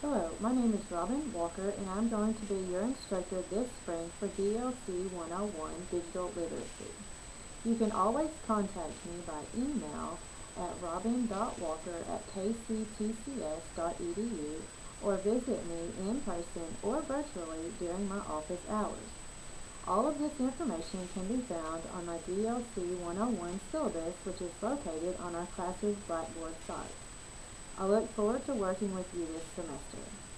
Hello, my name is Robin Walker and I'm going to be your instructor this spring for DLC 101 Digital Literacy. You can always contact me by email at robin.walker at kctcs.edu or visit me in person or virtually during my office hours. All of this information can be found on my DLC 101 syllabus which is located on our class's Blackboard site. I look forward to working with you this semester.